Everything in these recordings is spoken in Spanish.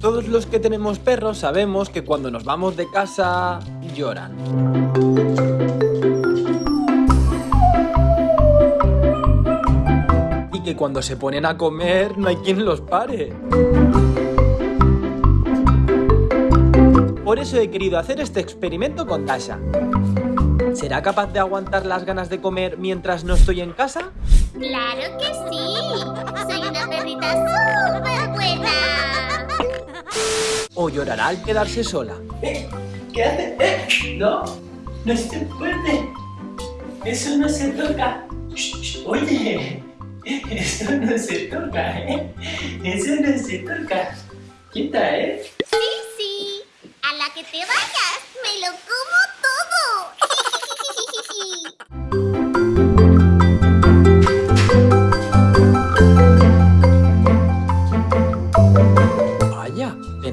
Todos los que tenemos perros sabemos que cuando nos vamos de casa lloran. Y que cuando se ponen a comer no hay quien los pare. Por eso he querido hacer este experimento con Tasha. ¿Será capaz de aguantar las ganas de comer mientras no estoy en casa? ¡Claro que sí! ¡Soy una perrita ¿O llorará al quedarse sola? ¿Eh? ¿Qué hace? ¿Eh? No, no se puede. Eso no se toca. Oye, eso no se toca, ¿eh? Eso no se toca. Quita, ¿eh? Sí, sí. A la que te vayas, me lo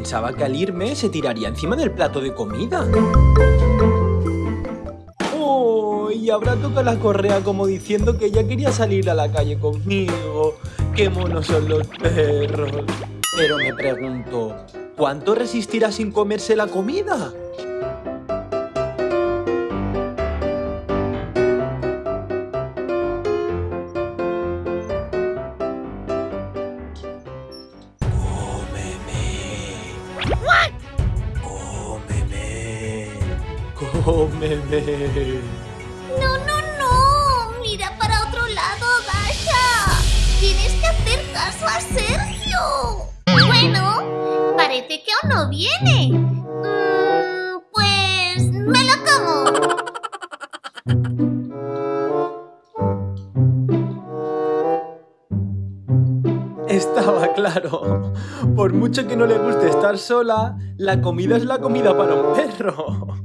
pensaba que al irme se tiraría encima del plato de comida. ¡Oh! Y habrá tocado la correa como diciendo que ella quería salir a la calle conmigo. ¡Qué monos son los perros! Pero me pregunto, ¿cuánto resistirá sin comerse la comida? Cómeme. No, no, no. Mira para otro lado, Dasha. Tienes que hacer caso a Sergio. Bueno, parece que aún no viene. Mm, pues me lo como. Estaba claro. Por mucho que no le guste estar sola, la comida es la comida para un perro.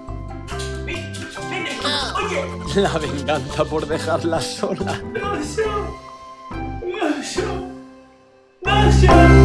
La venganza por dejarla sola. yo. No, yo.